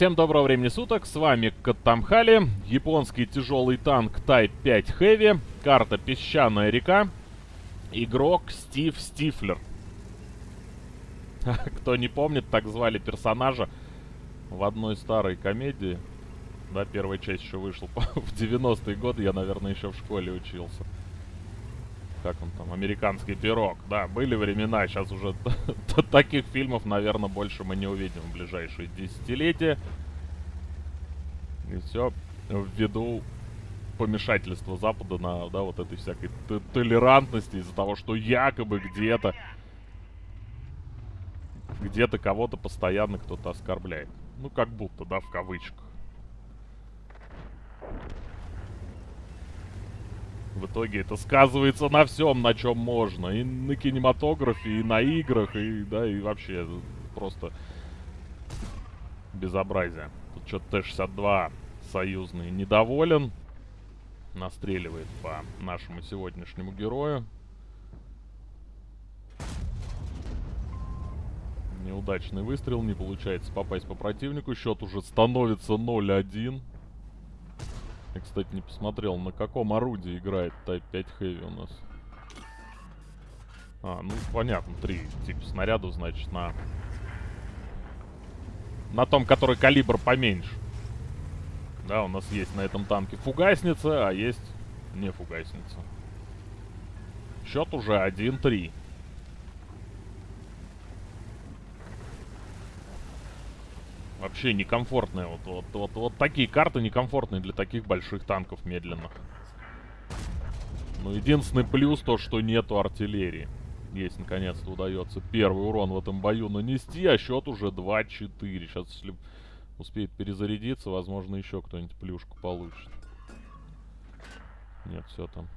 Всем доброго времени суток, с вами Каттамхали, японский тяжелый танк Type 5 Heavy, карта Песчаная река, игрок Стив Стифлер. Кто не помнит, так звали персонажа в одной старой комедии. Да, первая часть еще вышла в 90-е годы, я, наверное, еще в школе учился. Как он там, американский пирог. Да, были времена, сейчас уже таких фильмов, наверное, больше мы не увидим в ближайшие десятилетия. И все ввиду помешательства Запада на, да, вот этой всякой толерантности из-за того, что якобы где-то где-то кого-то постоянно кто-то оскорбляет. Ну, как будто, да, в кавычках. В итоге это сказывается на всем, на чем можно. И на кинематографе, и на играх, и, да, и вообще просто безобразие. Тут что-то Т-62 союзный недоволен. Настреливает по нашему сегодняшнему герою. Неудачный выстрел, не получается попасть по противнику. Счет уже становится 0-1. Я, кстати, не посмотрел, на каком орудии играет Type 5 Heavy у нас. А, ну, понятно, три типа снарядов, значит, на... На том, который калибр поменьше. Да, у нас есть на этом танке фугасница, а есть не фугасница. Счет уже 1-3. Вообще некомфортные. Вот, вот, вот, вот такие карты некомфортные для таких больших танков медленных. Но единственный плюс то, что нету артиллерии. Есть, наконец-то удается первый урон в этом бою нанести, а счет уже 2-4. Сейчас, если успеет перезарядиться, возможно, еще кто-нибудь плюшку получит. Нет, все там.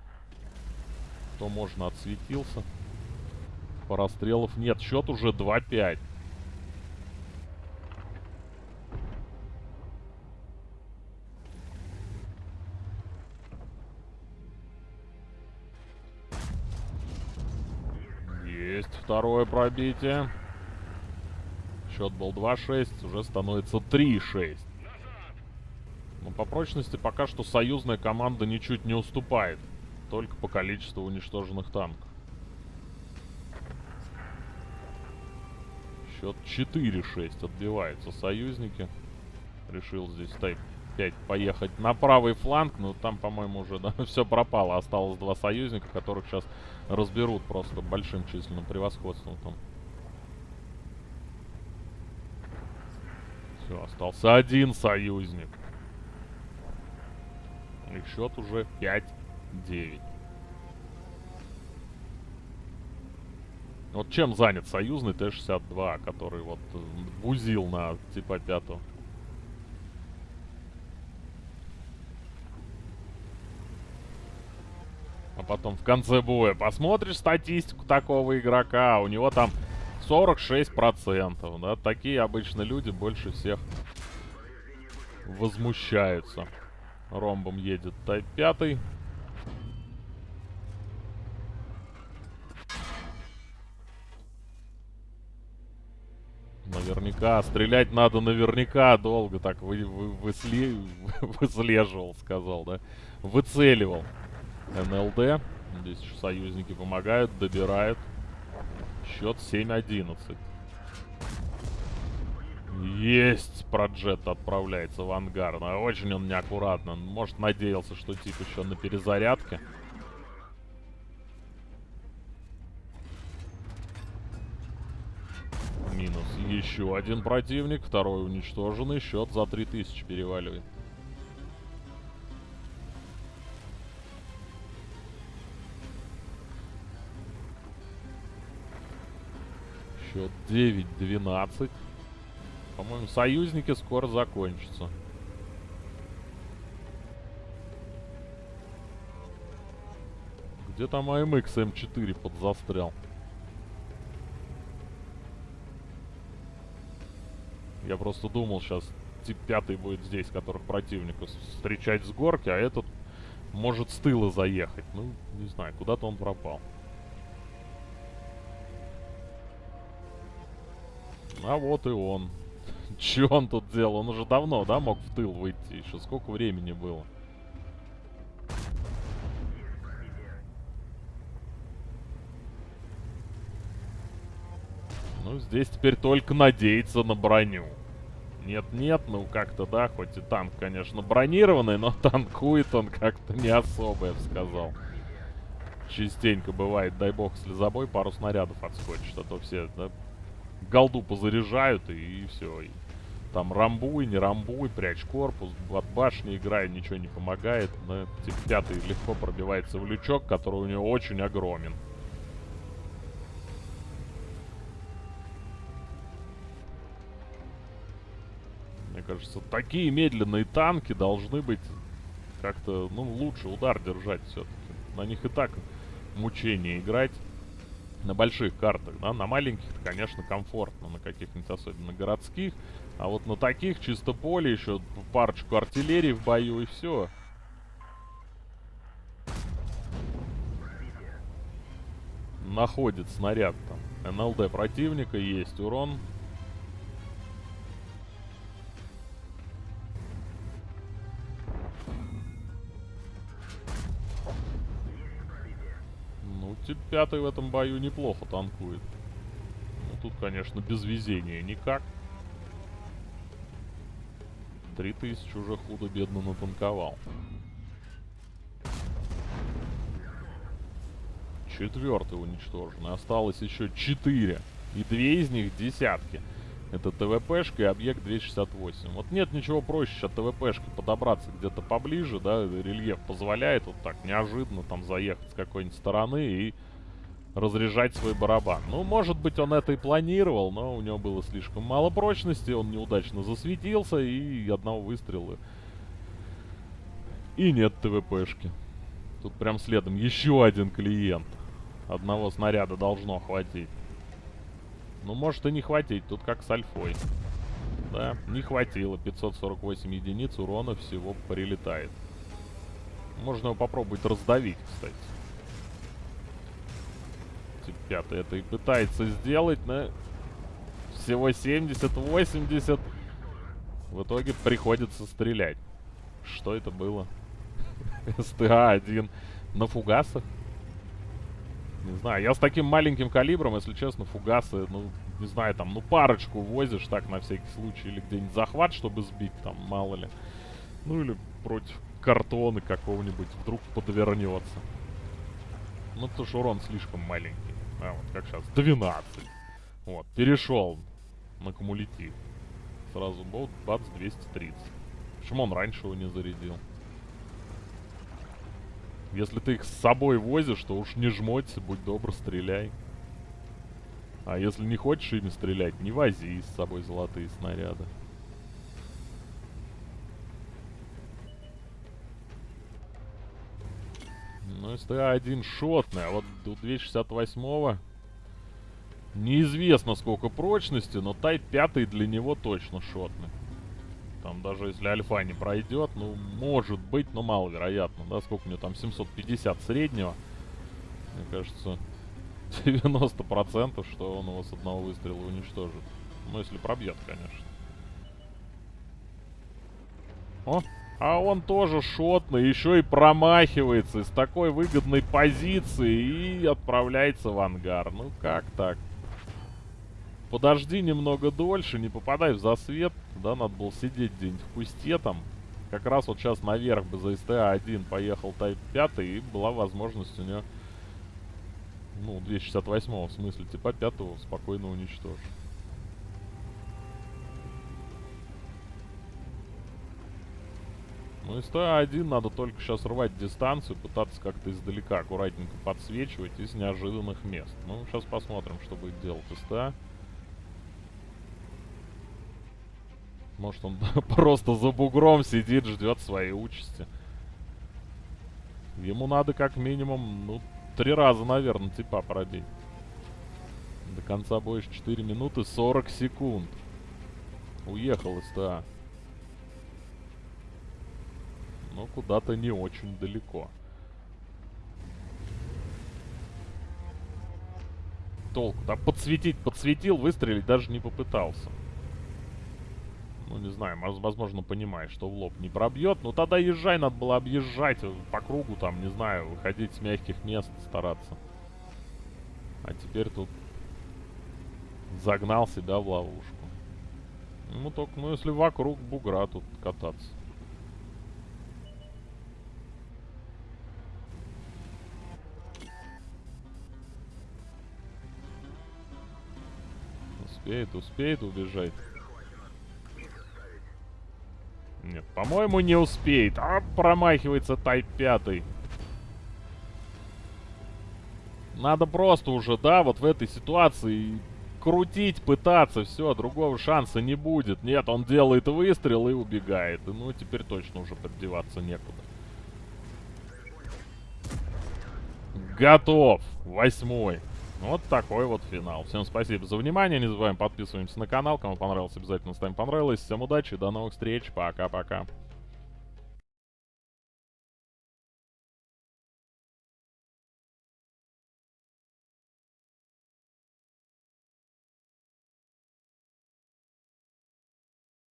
Кто можно, отсветился. По расстрелов нет. Счет уже 2-5. Есть второе пробитие. Счет был 2-6, уже становится 3-6. Но по прочности пока что союзная команда ничуть не уступает. Только по количеству уничтоженных танков. Счет 4-6 отбиваются союзники. Решил здесь Type 5 поехать на правый фланг. Но там, по-моему, уже да, все пропало. Осталось два союзника, которых сейчас разберут просто большим численным превосходством там. Все, остался один союзник. И счет уже 5-9. Вот чем занят союзный Т-62, который вот бузил на типа 5 А потом в конце боя посмотришь статистику такого игрока, у него там 46%. Да? Такие обычно люди больше всех возмущаются. Ромбом едет Тайп 5. Наверняка. Стрелять надо наверняка долго. Так вы, вы, высле... выслеживал, сказал, да? Выцеливал. НЛД. Здесь союзники помогают, добирают. Счет 7-11. Есть! Проджет отправляется в ангар. Но очень он неаккуратно. Может, надеялся, что тип еще на перезарядке. Минус еще один противник. Второй уничтоженный. Счет за 3000 переваливает. Счет 9-12. По-моему, союзники скоро закончатся. Где там АМХ М4 подзастрял? Я просто думал, сейчас тип 5 будет здесь, которых противника встречать с горки, а этот может с тыла заехать. Ну, не знаю, куда-то он пропал. А вот и он. Че он тут делал? Он уже давно, да, мог в тыл выйти? Еще сколько времени было? Ну, здесь теперь только надеяться на броню. Нет-нет, ну как-то, да, хоть и танк, конечно, бронированный, но танкует он как-то не особо, я бы сказал. Частенько бывает, дай бог, слезобой пару снарядов отскочит, а то все, да, голду позаряжают и, и все. И там рамбуй, не рамбуй, прячь корпус, от башни играй, ничего не помогает. Но тип пятый легко пробивается в лючок, который у него очень огромен. Мне кажется, такие медленные танки должны быть как-то, ну, лучше удар держать все-таки. На них и так мучение играть на больших картах, да, на маленьких, конечно, комфортно, на каких-нибудь особенно городских, а вот на таких чисто поле еще парочку артиллерии в бою и все. Находит снаряд там. НЛД противника, есть урон. Тип пятый в этом бою неплохо танкует. Ну, тут, конечно, без везения никак. 3000 уже худо-бедно натанковал. Четвертый уничтожен. Осталось еще четыре. И две из них десятки. Это ТВПшка и объект 268. Вот нет ничего проще сейчас ТВПшки подобраться где-то поближе, да, рельеф позволяет вот так неожиданно там заехать с какой-нибудь стороны и разряжать свой барабан. Ну, может быть, он это и планировал, но у него было слишком мало прочности, он неудачно засветился, и одного выстрела. И нет ТВПшки. Тут прям следом еще один клиент. Одного снаряда должно хватить. Ну, может и не хватить, тут как с альфой. Да, не хватило. 548 единиц урона всего прилетает. Можно его попробовать раздавить, кстати пятый это и пытается сделать, но всего 70-80. В итоге приходится стрелять. Что это было? СТА-1 на фугасах? Не знаю, я с таким маленьким калибром, если честно, фугасы, ну, не знаю, там, ну, парочку возишь так на всякий случай, или где-нибудь захват, чтобы сбить, там, мало ли. Ну, или против картона какого-нибудь вдруг подвернется. Ну, потому что урон слишком маленький. А, вот как сейчас. 12. Вот, перешел на кумулятив. Сразу болт, бац, 230. Почему он раньше его не зарядил? Если ты их с собой возишь, то уж не жмоться, будь добр, стреляй. А если не хочешь ими стрелять, не вози с собой золотые снаряды. Ну, СТА-1 шотный, а вот у 268-го неизвестно сколько прочности, но Тайп 5 для него точно шотный. Там даже если альфа не пройдет, ну, может быть, но маловероятно, да, сколько у него там, 750 среднего. Мне кажется, 90% что он его с одного выстрела уничтожит. Ну, если пробьет, конечно. О, а он тоже шотный, еще и промахивается из такой выгодной позиции и отправляется в ангар. Ну как так? Подожди немного дольше, не попадай в засвет. Да, надо было сидеть где-нибудь в кусте там. Как раз вот сейчас наверх бы за СТА-1 поехал Тайп 5 и была возможность у него... Ну, 268 в смысле, типа 5 спокойно уничтожить. Ну, из СТА-1 надо только сейчас рвать дистанцию, пытаться как-то издалека аккуратненько подсвечивать из неожиданных мест. Ну, сейчас посмотрим, что будет делать СТА. Может, он просто за бугром сидит, ждет своей участи. Ему надо как минимум, ну, три раза, наверное, типа пробить. До конца боя 4 минуты 40 секунд. Уехал СТА но куда-то не очень далеко. Толку. Да подсветить, подсветил, выстрелить даже не попытался. Ну, не знаю, воз- возможно, понимает, что в лоб не пробьет. Ну, тогда езжай, надо было объезжать по кругу, там, не знаю, выходить с мягких мест, стараться. А теперь тут загнал себя в ловушку. Ну, только, ну, если вокруг бугра тут кататься. Успеет, успеет убежать. По-моему, не успеет. А, промахивается Тайп 5. Надо просто уже, да, вот в этой ситуации крутить, пытаться, все, другого шанса не будет. Нет, он делает выстрел и убегает. И, ну, теперь точно уже поддеваться некуда. Готов. Восьмой. Вот такой вот финал. Всем спасибо за внимание. Не забываем подписываемся на канал. Кому понравилось, обязательно ставим понравилось. Всем удачи, до новых встреч. Пока-пока.